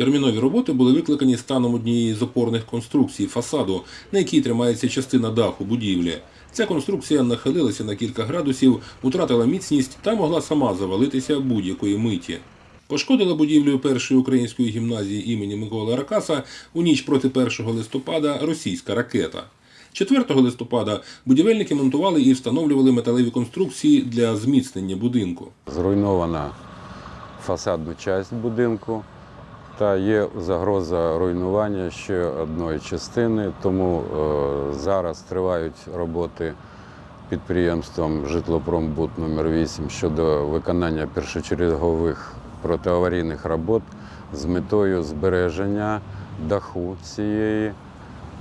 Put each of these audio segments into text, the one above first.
Термінові роботи були викликані станом однієї з опорних конструкцій фасаду, на якій тримається частина даху будівлі. Ця конструкція нахилилася на кілька градусів, втратила міцність та могла сама завалитися будь-якої миті. Пошкодила будівлю першої української гімназії імені Миколи Аракаса у ніч проти 1 листопада російська ракета. 4 листопада будівельники монтували і встановлювали металеві конструкції для зміцнення будинку. Зруйнована фасадна частина будинку та є загроза руйнування ще одної частини, тому е, зараз тривають роботи підприємством Житлопромбуд номер 8 щодо виконання першочергових протиаварійних робот з метою збереження даху цієї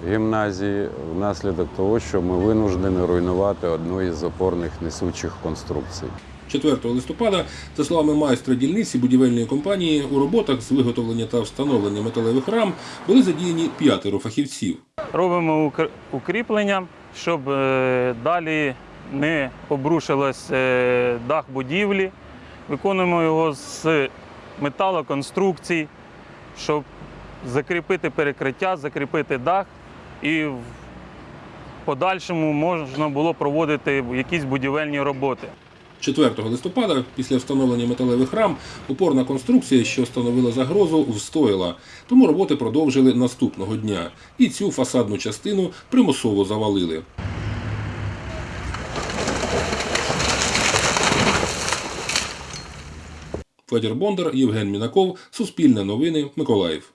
гімназії внаслідок того, що ми винуждені руйнувати одну із опорних несучих конструкцій. 4 листопада, за словами майстра дільниці будівельної компанії, у роботах з виготовлення та встановлення металевих рам були задіяні п'ятеро фахівців. Робимо укріплення, щоб е, далі не обрушилось е, дах будівлі. Виконуємо його з металоконструкцій, щоб закріпити перекриття, закріпити дах і в подальшому можна було проводити якісь будівельні роботи. 4 листопада, після встановлення металевих рам, опорна конструкція, що становила загрозу, встояла. Тому роботи продовжили наступного дня. І цю фасадну частину примусово завалили. Федір Бондар, Євген Мінаков, Суспільне новини, Миколаїв.